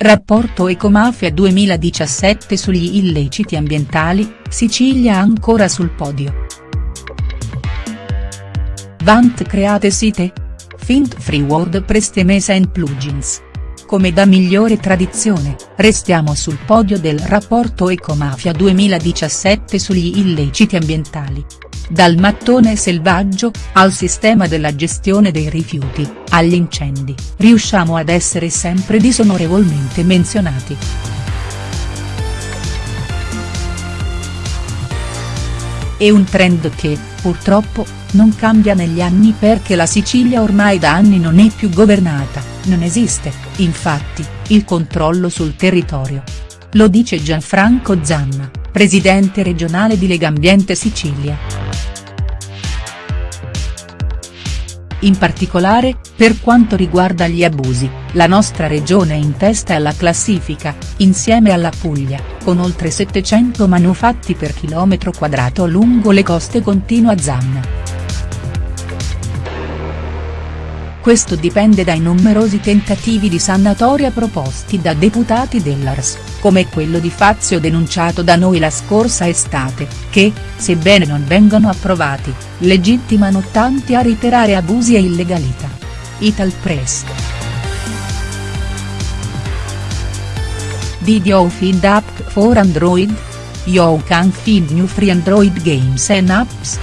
Rapporto Ecomafia 2017 sugli illeciti ambientali, Sicilia ancora sul podio. Vant create site? Fint free WordPress mesa and plugins. Come da migliore tradizione, restiamo sul podio del rapporto Ecomafia 2017 sugli illeciti ambientali. Dal mattone selvaggio, al sistema della gestione dei rifiuti, agli incendi, riusciamo ad essere sempre disonorevolmente menzionati. È un trend che, purtroppo, non cambia negli anni perché la Sicilia ormai da anni non è più governata, non esiste, infatti, il controllo sul territorio. Lo dice Gianfranco Zanna, presidente regionale di Legambiente Sicilia. In particolare, per quanto riguarda gli abusi, la nostra regione è in testa alla classifica, insieme alla Puglia, con oltre 700 manufatti per chilometro quadrato lungo le coste continua Zanna. Questo dipende dai numerosi tentativi di sanatoria proposti da deputati dell'Ars, come quello di Fazio denunciato da noi la scorsa estate, che, sebbene non vengano approvati, legittimano tanti a ritirare abusi e illegalità. Ital Press. Did you feed app for Android? You can feed new free Android games and apps.